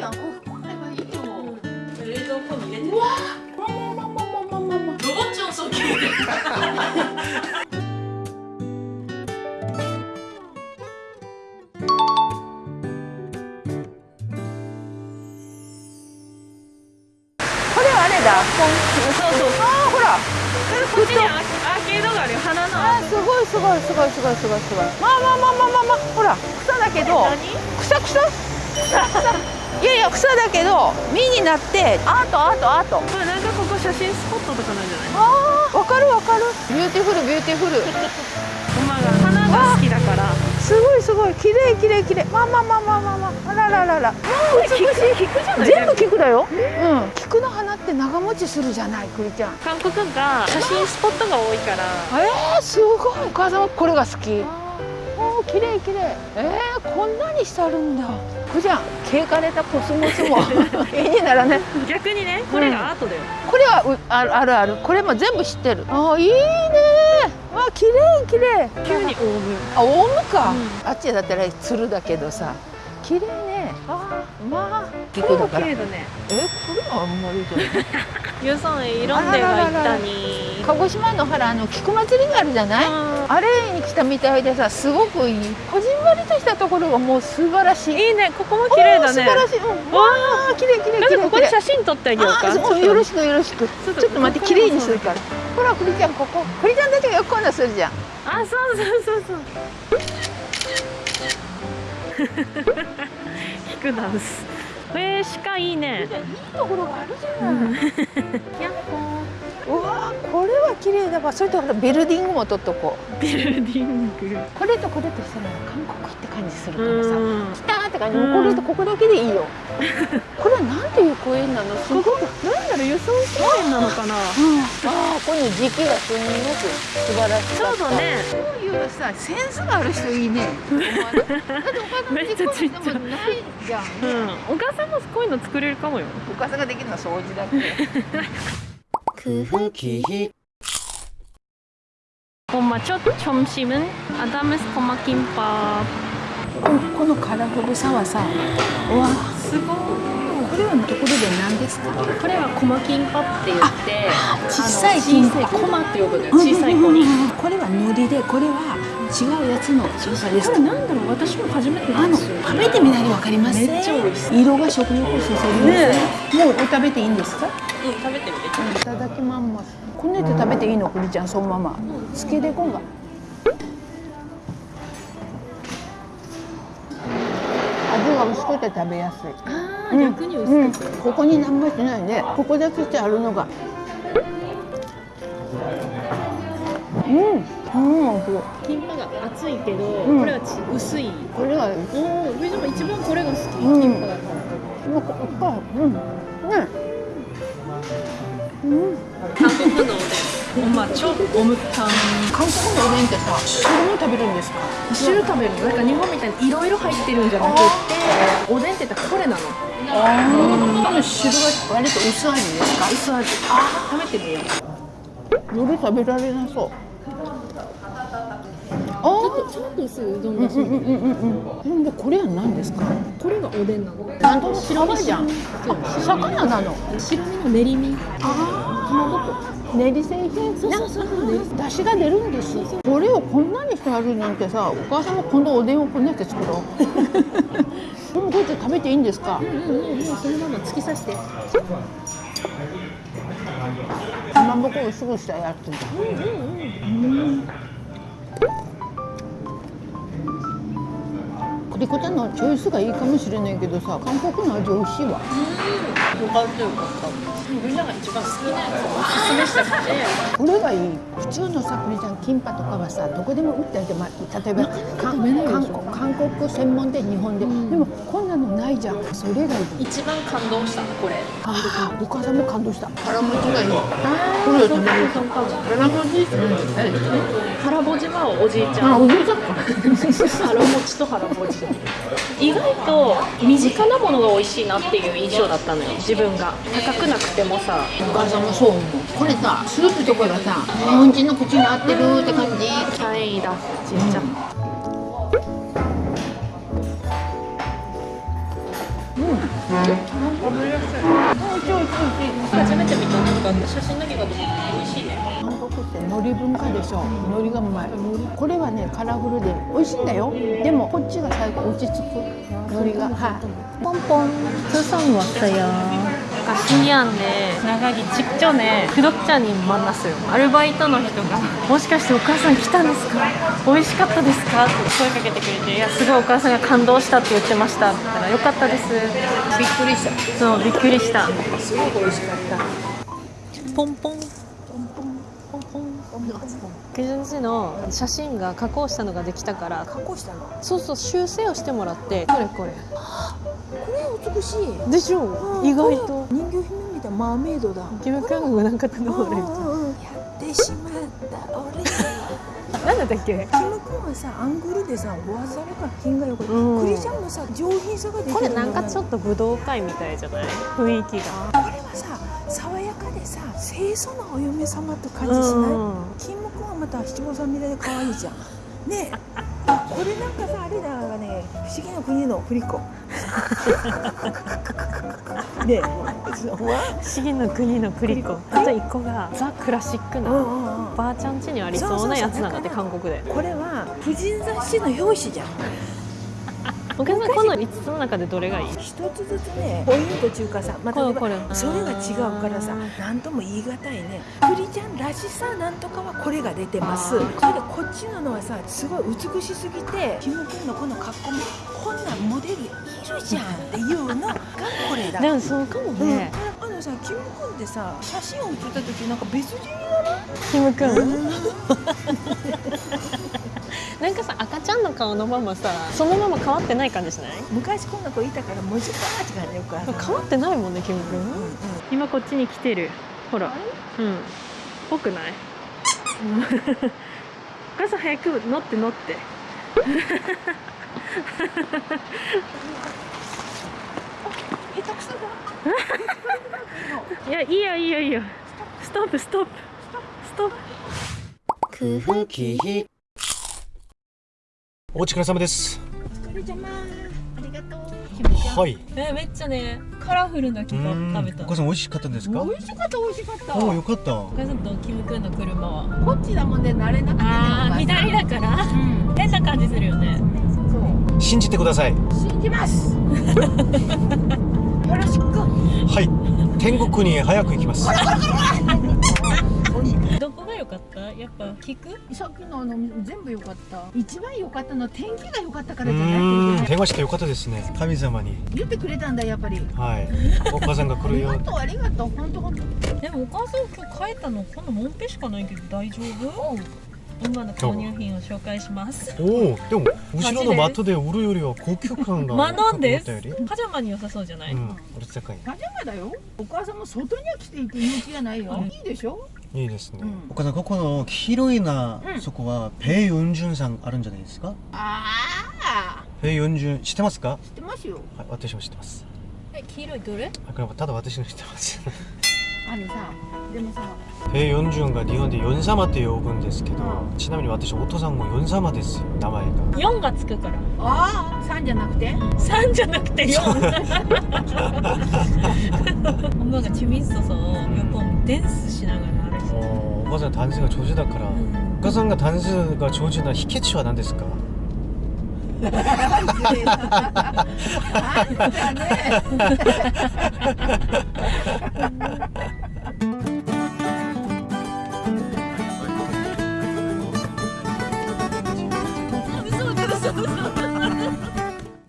じゃん。こう買えばいいと思う。冷蔵庫に入れてうわまあまあまあまあまあまあ。まあロボッチョそうそう。ほらこっちにアアーケードがあるよ花のあーすごいすごいすごいすごいすごいすごいまあまあまあまあまあまあほら草だけど何草草いやいや草だけど実になってアートアートアート。これなんかここ写真スポットとかなんじゃない？あーわかるわかる。ビューティフルビューティフルママが花が好きだから。すごいすごい。綺麗綺麗綺麗。まあまあまあまあまあまあ。あらららら。美しい。菊じゃない？全部菊だよ。うん。菊の花って長持ちするじゃないくりちゃん。韓国が写真スポットが多いから。えー、すごい。お母さんはこれが好き綺麗綺麗。えー、こんなにしてあるんだ。くじゃん毛枯れたコスモスも。絵にならね。逆にねこれがアートだよ、これはうあるあるある。これも全部知ってる。あーいいね。あ綺麗綺麗。急にオウム。あオウムか、うあっちだったらつるだけどさ。綺麗ね。あーまあこれもだから。え綺麗だね。これはあんまりじゃない。ユソンへいろんでが行ったに鹿児島の原あの菊祭りがあるじゃない？あれに来たみたいでさすごくいい。こじんまりとしたところがもう素晴らしい。いいね。ここも綺麗だね。素晴らしい、うん、わあ綺麗綺麗なんでここで綺麗。綺麗写真撮ってあげようかよろしくよろしく。ちょっと待って綺麗にするから。ほら栗ちゃんここ。栗ちゃんたちがよくこんなするじゃん。あそうそうそうそう。ヒクダンスえー、鹿いいね。いいところがあるじゃない、やっほうこれは綺麗だ。わそれとビルディングも撮っとこう。ービルディング。これとこれとしたら韓国って感じするうからさ。ん。来たーって感じ。うんこれとここだけでいいよ。これはなんていう公園なの？すごくここなんだろう輸送公園なのかな。ああこの時期がすごく素晴らしかった。そうだね。こういうさセンスがある人いいね。ってお母さんめっちゃちっちゃいもないじゃん、うん。お母さんもこういうの作れるかもよ。お母さんができるのは掃除だ け 쿠키 엄마 첫 점심은 아담스 고마 김밥 このこのカラフルさはさうわすごいこれはところで何ですかこれはコマキンパって言って小さいあ金の小さいコマって呼ぶのよ小さい子にこれは海苔でこれは 違うやつの小さいです。これなんだろう？私も初めてあの食べてみないとわかりません。めっちゃ美味し色が食欲をそそりますね。もう食べていいんですか？うん食べてみて。いただきます。こんなや食べていいのくりちゃんそのまま。つけでこんが味が薄くて食べやすい。あうん。逆にうん薄くて、ここに何もしてないねここだけしてあるのが。うんうん。キンパが厚いけど、これは薄い。これはおお上島一番これが好き、キンパがなん。かやうん。ねうん。韓国のおでん。おまちょおむたん韓国のおでんってさ汁も食べるんですか汁食べるなんか日本みたいにいろいろ入ってるんじゃなくておでんって言ったらこれなの。ああ汁が割と薄味ですか？薄味。あ食べてみよう。夜食べられなそう。あーちょっと薄いうどんうんうんうん。うんうんでこれは何ですか?これがおでんなの。なんと白身じゃん魚なの白身の練り身。ああ練り製品そうそうそうそう。出汁が出るんですこれをこんなにしてあるなんてさお母さんも今度おでんをこんなやって作ろう。でもこうやって食べていいんですか?うんうん。うんそのまま突き刺して。かまぼこをすぐしたやつうんリコちゃんのチョイスがいいかもしれないけどさ韓国の味美味しいわ。よかったよかったみんなが一番好きなやつをおすすめしたくてこれがいい。普通のさ栗ちゃんキンパとかはさどこでも売ってあるじゃん、まあ、例えば韓国韓国専門で日本で、ん。でもこんなのないじゃんそれがいい。一番感動した。これああお母さんも感動した腹持ちがいい。あこれ腹持ち腹ぼじ。はおじ。いちゃんあおじ。いちゃんか腹持ちと腹ぼじ。意外と身近なものが美味しいなっていう印象だったのよ自分が。高くなくてもさ。お母さんもそう思う。これさスープとかがさ日本人の口に合ってるって感じ。キャイだちっちゃ、初めて見たなん。か写真だけが美味しいね海苔文化でしょ海苔がうまいこれはねカラフルで美味しいんだよでもこっちが最後落ち着く海苔がはいポンポン 수성 왔어요. 아까 신기한데 나가기 직전에 구독자님 만났어요. 아르바이트 の人がもしかしてお母さん来たんですか美味しかったですかって声かけてくれていやすごいお母さんが感動したって言ってましたって言ったらよかったですびっくりしたそうびっくりしたすごく美味しかったポンポンポンポン ケジュン氏の写真が加工したのができたから加工したの？そうそう修正をしてもらって。これこれ。これ美しい。でしょ？意外と。人魚姫みたいなマーメイドだキム・クングなんか頼まれるやってしまった。俺なんだったっけ？キム君はさアングルでさボアザルが品がよくて、うん。クリちゃんもさ上品さが出てるこれなんかちょっと武道会みたいじゃない？雰囲気が。これはさ爽やかでさ清楚なお嫁様って感じしない、うん。キム君はまた七五三みたいで可愛いじゃん。ね これなんかさあれだわね不思議な国の振り子。ねえ。そうわ。不思議の国のプリコあと一個がザ・クラシックなばあちゃん家にありそうなやつなんだって韓国で。これは婦人雑誌の表紙じゃんお客さんこの5つの中でどれがいい？一つずつねポイント中華さまた、それが違うからさ何とも言い難いね。クリちゃんらしさなんとかはこれが出てます。それでこっちののはさすごい美しすぎてキム君のこの格好もこんなモデルいるじゃんっていうのがこれだ。でもそうかもうん。ね、あのさキム君ってさ写真を写った時なんか別人キムくん。なんかさんの顔のままさそのまま変わってない感じしない？昔こんな子いたからもうちょっと違うねよくある変わってないもんねキムくんうんうん。今こっちに来てる。ほら。うん。ぽくない？うん。お母さん早く乗って乗って。下手くそだ。いやいいよいいよいいよ。ストップストップ。ストップ。空気お疲れ様です。お疲れ様。ありがとう。はい。えめっちゃねカラフルなキムうん食べた。お母さん美味しかったんですか？美味しかった美味しかった。おおよかった。お母さんとキムくんの車は。こっちだもんで慣れなくてねあーお母さん左だから。うん。変な感じするよね。そう。信じてください。信じます。よろしく。はい。天国に早く行きますどこが良かった？やっぱ聞く？さっきのあの全部良かった。一番良かったのは天気が良かったかうらじゃないーん。って電話してよかったですね。神様に。言ってくれたんだやっぱり。はい。お母さんが来あるよ。りがとうありがとう本当本当。でもお母さん今日帰ったのこのモンペしかないけど大丈夫？今の購入品を紹介します。おおでも後ろのマットで売るよりは高級感がまあなんです。パジャマに良さそうじゃない、うん。俺高い。パジャマだよ。お母さんも外には着ていて勇気がないよ、うん。いいでしょ？いいですね、うんお母さんここの黄色いな、うんそこはペイユンジュンさんあるんじゃないですかああペイユンジュン知ってますか知ってますよはい私も知ってますえ黄色いどれあこれはただ私の知ってますあのさでもさペイヨンジュンが日本でヨン様って呼ぶんですけど、うんちなみに私お父さんもヨン様ですよ名前が4がつくからああ3じゃなくて3じゃなくて4엄마가재밌어서몇번 댄스しながら 歩いておお母さんダンスが上手だから、お母さんがダンスが上手な秘訣は何ですかあんたね